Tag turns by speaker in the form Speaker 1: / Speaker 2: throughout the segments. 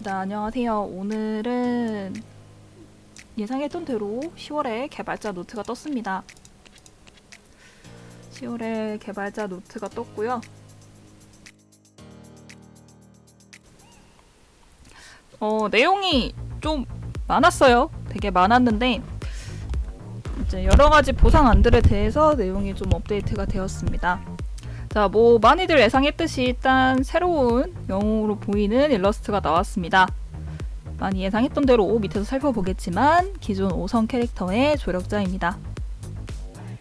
Speaker 1: 네, 안녕하세요. 오늘은 예상했던 대로 10월에 개발자 노트가 떴습니다. 10월에 개발자 노트가 떴고요. 어, 내용이 좀 많았어요. 되게 많았는데 이제 여러 가지 보상 안들에 대해서 내용이 좀 업데이트가 되었습니다. 자, 뭐 많이들 예상했듯이 일단 새로운 영웅으로 보이는 일러스트가 나왔습니다. 많이 예상했던 대로 밑에서 살펴보겠지만 기존 5성 캐릭터의 조력자입니다.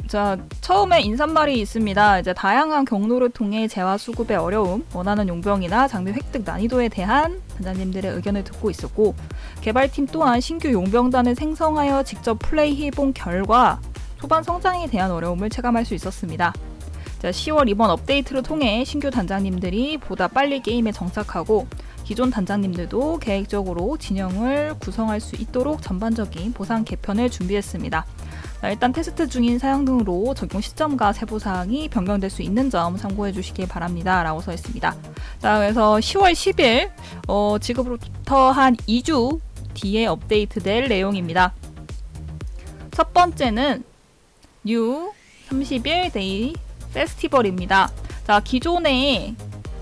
Speaker 1: 자, 처음에 인사말이 있습니다. 이제 다양한 경로를 통해 재화 수급의 어려움, 원하는 용병이나 장비 획득 난이도에 대한 단장님들의 의견을 듣고 있었고 개발팀 또한 신규 용병단을 생성하여 직접 플레이해본 결과 초반 성장에 대한 어려움을 체감할 수 있었습니다. 자, 10월 이번 업데이트를 통해 신규 단장님들이 보다 빨리 게임에 정착하고 기존 단장님들도 계획적으로 진영을 구성할 수 있도록 전반적인 보상 개편을 준비했습니다. 자, 일단 테스트 중인 사양 등으로 적용 시점과 세부 사항이 변경될 수 있는 점 참고해 주시길 바랍니다. 라고 써 있습니다. 자, 그래서 10월 10일, 어, 지금부터 한 2주 뒤에 업데이트될 내용입니다. 첫 번째는 new 30일 day festival입니다. 자, 기존에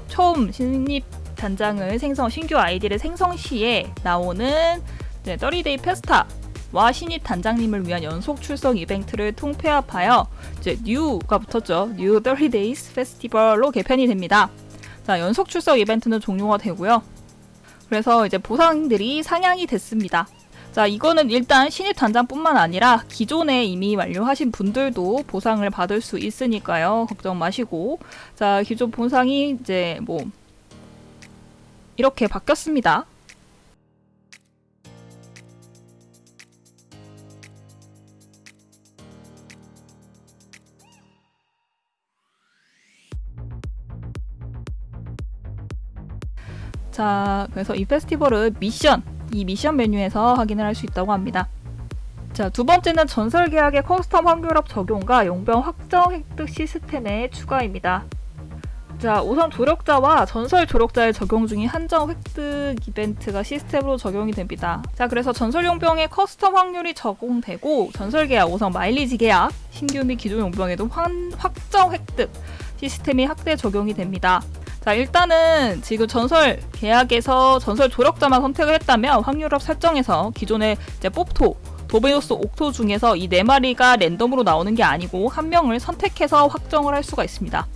Speaker 1: 처음 신입 단장을 생성, 신규 아이디를 생성 시에 나오는 네, 30 day festa 와 신입 단장님을 위한 연속 출석 이벤트를 통폐합하여 이제 new가 붙었죠. new 30 days festival로 개편이 됩니다. 자, 연속 출석 이벤트는 종료가 되고요. 그래서 이제 보상들이 상향이 됐습니다. 자, 이거는 일단 신입 단장뿐만 아니라 기존에 이미 완료하신 분들도 보상을 받을 수 있으니까요. 걱정 마시고. 자, 기존 보상이 이제 뭐 이렇게 바뀌었습니다. 자, 그래서 이 페스티벌은 미션, 이 미션 메뉴에서 확인을 할 수 있다고 합니다. 자, 두 번째는 전설 계약의 custom 확률업 적용과 용병 확정 획득 시스템의 추가입니다. 자, 우선 조력자와 전설 조력자의 적용 중인 한정 획득 이벤트가 시스템으로 적용이 됩니다. 자, 그래서 전설 용병의 custom 확률이 적용되고 전설 계약, 우선 마일리지 계약, 신규 및 기존 용병에도 환, 확정 획득 시스템이 확대 적용이 됩니다. 자 일단은 지금 전설 계약에서 전설 조력자만 선택을 했다면 확률업 설정에서 기존의 이제 뽑토 도베노스 옥토 중에서 이 네 마리가 랜덤으로 나오는 게 아니고 한 명을 선택해서 확정을 할 수가 있습니다.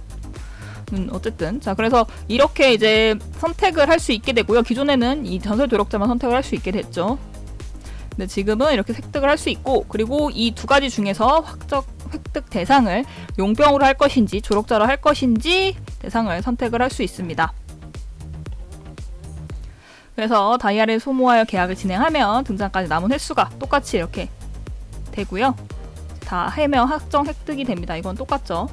Speaker 1: 음, 어쨌든 자 그래서 이렇게 이제 선택을 할 수 있게 되고요. 기존에는 이 전설 조력자만 선택을 할 수 있게 됐죠. 근데 지금은 이렇게 획득을 할 수 있고 그리고 이 두 가지 중에서 확정 획득 대상을 용병으로 할 것인지 조력자로 할 것인지 대상을 선택을 할 수 있습니다. 그래서 다이아를 소모하여 계약을 진행하면 등장까지 남은 횟수가 똑같이 이렇게 되고요. 다 해면 확정 획득이 됩니다. 이건 똑같죠.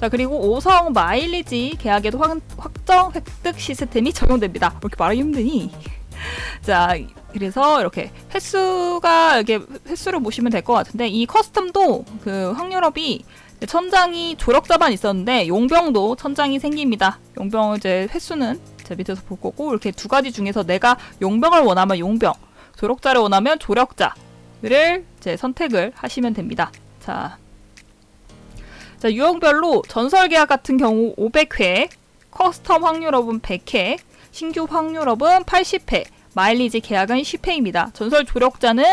Speaker 1: 자 그리고 5성 마일리지 계약에도 확, 확정 획득 시스템이 적용됩니다. 이렇게 말하기 힘드니 자 그래서 이렇게 횟수가 이렇게 횟수를 보시면 될 것 같은데 이 커스텀도 그 확률업이 천장이 조력자만 있었는데 용병도 천장이 생깁니다. 용병 이제 횟수는 제 밑에서 볼 거고 이렇게 두 가지 중에서 내가 용병을 원하면 용병, 조력자를 원하면 조력자를 이제 선택을 하시면 됩니다. 자, 자 유형별로 전설 계약 같은 경우 500회, custom 확률업은 100회, 신규 확률업은 80회, 마일리지 계약은 10회입니다. 전설 조력자는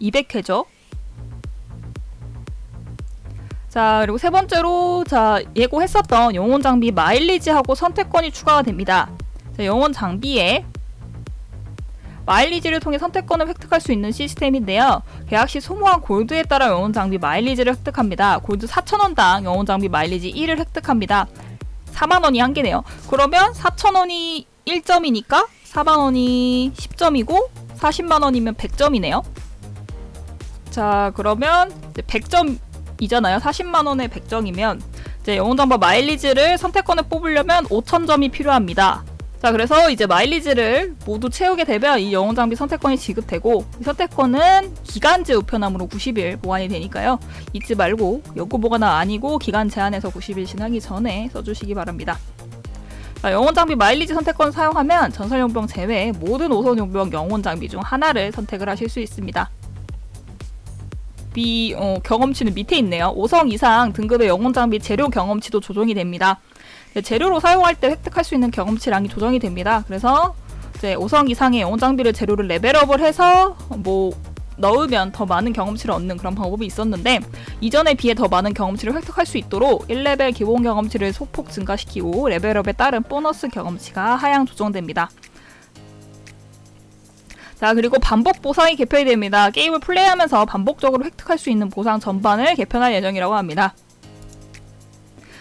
Speaker 1: 200회죠. 자 그리고 세 번째로 자 예고했었던 영혼 장비 마일리지하고 선택권이 추가가 됩니다. 자, 영혼 장비에 마일리지를 통해 선택권을 획득할 수 있는 시스템인데요. 계약 시 소모한 골드에 따라 영혼 장비 마일리지를 획득합니다. 골드 4,000원당 영혼 장비 마일리지 1을 획득합니다. 4만원이 한 개네요. 그러면 4,000원이 1점이니까 4만원이 10점이고 40만원이면 100점이네요. 자 그러면 100점 이잖아요. 40만 원의 100점이면 이제 영웅정보 마일리지를 선택권을 뽑으려면 5,000점이 필요합니다. 자 그래서 이제 마일리지를 모두 채우게 되면 이 영웅장비 선택권이 지급되고 이 선택권은 기간제 우편함으로 90일 보관이 되니까요. 잊지 말고 연구 보관은 아니고 기간 제한에서 90일 지나기 전에 써주시기 바랍니다. 자, 영혼 장비 마일리지 선택권 사용하면 전설 용병 제외 모든 5선 용병 영혼 장비 중 하나를 선택을 하실 수 있습니다. 비 어, 경험치는 밑에 있네요. 5성 이상 등급의 영혼 장비 재료 경험치도 조정이 됩니다. 네, 재료로 사용할 때 획득할 수 있는 경험치량이 조정이 됩니다. 그래서 이제 5성 이상의 영혼 장비를 재료를 레벨업을 해서 뭐 넣으면 더 많은 경험치를 얻는 그런 방법이 있었는데 이전에 비해 더 많은 경험치를 획득할 수 있도록 1레벨 기본 경험치를 소폭 증가시키고 레벨업에 따른 보너스 경험치가 하향 조정됩니다. 자 그리고 반복 보상이 개편이 됩니다. 게임을 플레이하면서 반복적으로 획득할 수 있는 보상 전반을 개편할 예정이라고 합니다.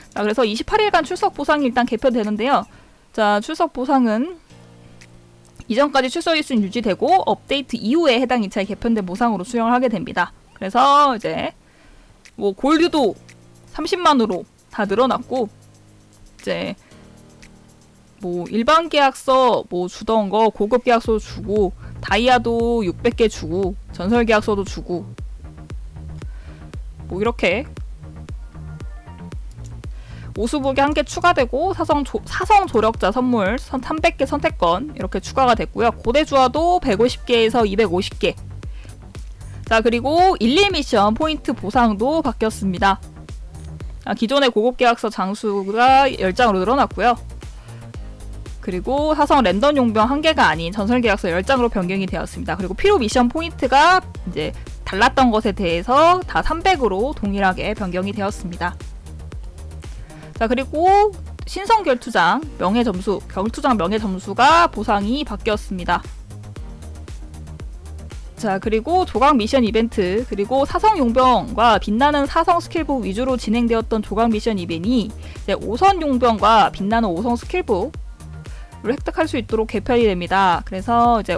Speaker 1: 자 그래서 28일간 출석 보상이 일단 개편되는데요. 자 출석 보상은 이전까지 출석 일수는 유지되고 업데이트 이후에 해당 2차에 개편된 보상으로 수령을 하게 됩니다. 그래서 이제 뭐 골드도 30만으로 다 늘어났고 이제 뭐 일반 계약서 뭐 주던 거 고급 계약서 주고 다이아도 600개 주고 전설 계약서도 주고 뭐 이렇게 오수복이 한 개 추가되고 사성, 조, 사성 조력자 선물 300개 선택권 이렇게 추가가 됐고요. 고대 주화도 150개에서 250개. 자 그리고 11 미션 포인트 보상도 바뀌었습니다. 아, 기존의 고급 계약서 장수가 10장으로 늘어났고요. 그리고 사성 랜덤 용병 한 개가 아닌 전설 계약서 10장으로 변경이 되었습니다. 그리고 필요 미션 포인트가 이제 달랐던 것에 대해서 다 300으로 동일하게 변경이 되었습니다. 자 그리고 신성 결투장 명예 점수 결투장 명예 점수가 보상이 바뀌었습니다. 자 그리고 조각 미션 이벤트 그리고 사성 용병과 빛나는 사성 스킬북 위주로 진행되었던 조각 미션 이벤이 5성 용병과 빛나는 5성 스킬북을 획득할 수 있도록 개편이 됩니다. 그래서 이제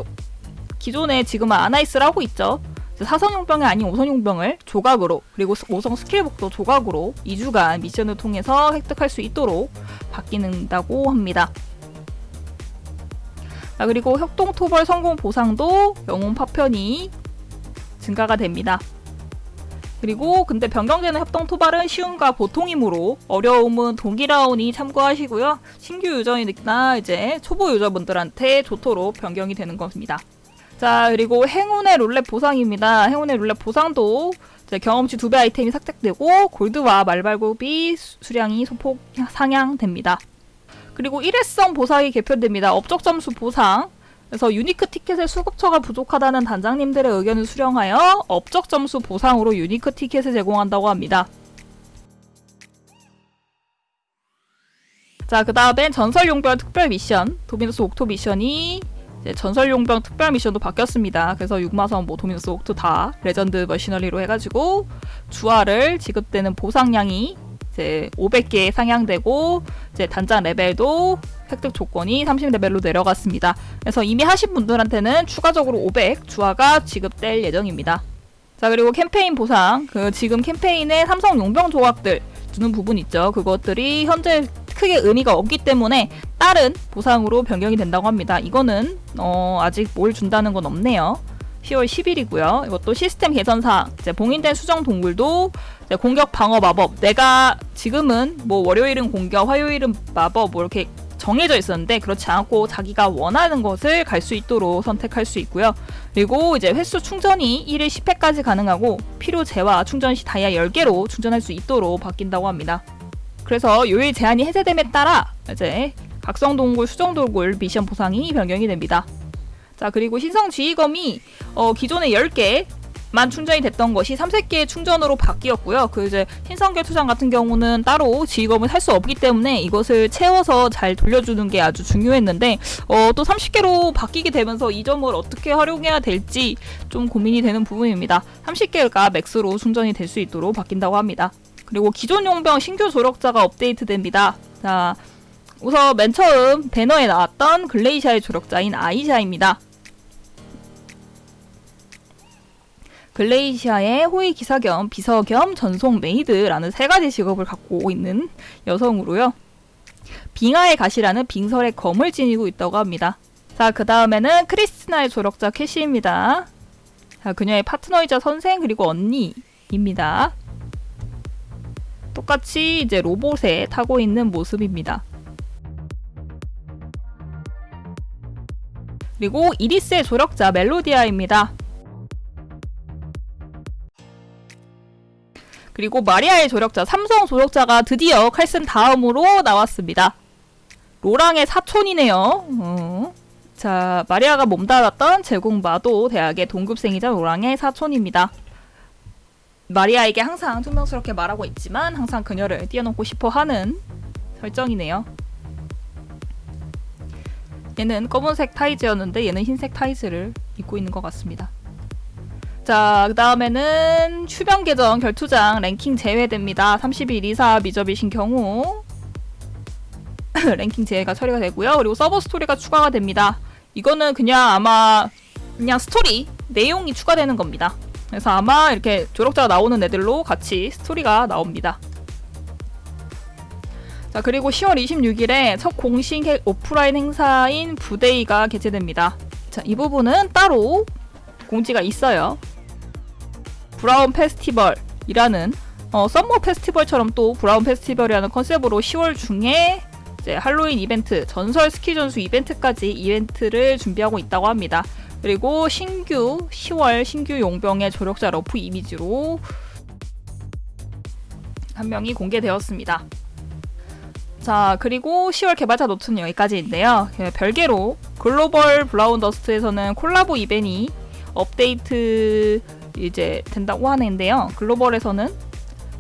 Speaker 1: 기존에 지금은 아나이스를 하고 있죠. 사성용병이 아닌 오성용병을 조각으로 그리고 오성 스킬북도 조각으로 2주간 미션을 통해서 획득할 수 있도록 바뀌는다고 합니다. 자, 그리고 협동토벌 성공 보상도 영웅 파편이 증가가 됩니다. 그리고 근데 변경되는 협동 토벌은 쉬움과 보통이므로 어려움은 동일하오니 참고하시고요. 신규 유저이나 이제 초보 유저분들한테 좋도록 변경이 되는 겁니다. 자 그리고 행운의 룰렛 보상입니다. 행운의 룰렛 보상도 경험치 두 배 아이템이 삭제되고 골드와 말발굽이 수량이 소폭 상향됩니다. 그리고 일회성 보상이 개편됩니다. 업적 점수 보상 그래서 유니크 티켓의 수급처가 부족하다는 단장님들의 의견을 수렴하여 업적 점수 보상으로 유니크 티켓을 제공한다고 합니다. 자, 그 다음엔 전설 용병 특별 미션, 도미노스 옥토 미션이 전설 용병 특별 미션도 바뀌었습니다. 그래서 6마선 뭐 도미노스 옥트 다 legend mercenary로 해가지고 주화를 지급되는 보상량이 이제 500개 상향되고 이제 단장 레벨도 획득 조건이 30레벨로 내려갔습니다. 그래서 이미 하신 분들한테는 추가적으로 500 주화가 지급될 예정입니다. 자 그리고 캠페인 보상 그 지금 캠페인에 삼성 용병 조각들 주는 부분 있죠. 그것들이 현재 크게 의미가 없기 때문에 다른 보상으로 변경이 된다고 합니다. 이거는 어, 아직 뭘 준다는 건 없네요. 10월 10일이고요. 이것도 시스템 개선상 이제 봉인된 수정 동굴도 공격 방어 마법 내가 지금은 뭐 월요일은 공격, 화요일은 마법 뭐 이렇게 정해져 있었는데 그렇지 않고 자기가 원하는 것을 갈 수 있도록 선택할 수 있고요. 그리고 이제 횟수 충전이 1일 10회까지 가능하고 필요 재와 충전 시 다이아 10개로 충전할 수 있도록 바뀐다고 합니다. 그래서 요일 제한이 해제됨에 따라 이제 각성 동굴, 수정 동굴 미션 보상이 변경이 됩니다. 자 그리고 신성 지휘검이 어, 기존에 10개,만 충전이 됐던 것이 3세개의 충전으로 바뀌었고요. 그 이제 신성계 투장 같은 경우는 따로 지휘검을 살 수 없기 때문에 이것을 채워서 잘 돌려주는 게 아주 중요했는데 어, 또 30개로 바뀌게 되면서 이 점을 어떻게 활용해야 될지 좀 고민이 되는 부분입니다. 30개가 맥스로 충전이 될 수 있도록 바뀐다고 합니다. 그리고 기존 용병 신규 조력자가 업데이트됩니다. 자, 우선 맨 처음 배너에 나왔던 글레이시아의 조력자인 아이샤입니다. 글레이시아의 호위 기사 겸 비서 겸 전속 메이드라는 세 가지 직업을 갖고 있는 여성으로요. 빙하의 가시라는 빙설의 검을 지니고 있다고 합니다. 자, 그 다음에는 크리스티나의 조력자 캐시입니다. 자, 그녀의 파트너이자 선생 그리고 언니입니다. 똑같이 이제 로봇에 타고 있는 모습입니다. 그리고 이리스의 조력자 멜로디아입니다. 그리고 마리아의 조력자 삼성 조력자가 드디어 칼슨 다음으로 나왔습니다. 로랑의 사촌이네요. 어. 자, 마리아가 몸담았던 제국 마도 대학의 동급생이자 로랑의 사촌입니다. 마리아에게 항상 퉁명스럽게 말하고 있지만 항상 그녀를 띄워놓고 싶어 하는 설정이네요. 얘는 검은색 타이즈였는데 얘는 흰색 타이즈를 입고 있는 것 같습니다. 자, 그 다음에는 추변 계정 결투장 랭킹 제외됩니다. 31 이사 미접이신 경우 랭킹 제외가 처리가 되고요. 그리고 서버 스토리가 추가가 됩니다. 이거는 그냥 아마 그냥 스토리 내용이 추가되는 겁니다. 그래서 아마 이렇게 조력자가 나오는 애들로 같이 스토리가 나옵니다. 자 그리고 10월 26일에 첫 공식 해- 오프라인 행사인 부데이가 개최됩니다. 자 이 부분은 따로 공지가 있어요. 브라운 페스티벌이라는 어, summer 페스티벌처럼 또 브라운 페스티벌이라는 컨셉으로 10월 중에 이제 할로윈 이벤트, 전설 스키 전수 이벤트까지 이벤트를 준비하고 있다고 합니다. 그리고 신규 10월 신규 용병의 조력자 rough 이미지로 한 명이 공개되었습니다. 자, 그리고 10월 개발자 노트는 여기까지인데요. 예, 별개로 글로벌 브라운 더스트에서는 콜라보 이벤이 업데이트 이제 된다고 하는데요. 글로벌에서는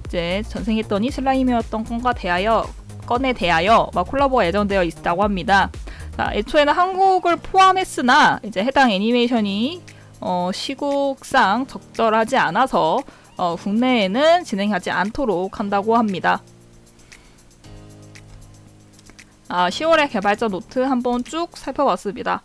Speaker 1: 이제 전생했더니 슬라임이었던 건과 대하여 건에 대하여 막 콜라보가 예정되어 있다고 합니다. 자, 애초에는 한국을 포함했으나 이제 해당 애니메이션이 어, 시국상 적절하지 않아서 어, 국내에는 진행하지 않도록 한다고 합니다. 아, 10월의 개발자 노트 한번 쭉 살펴봤습니다.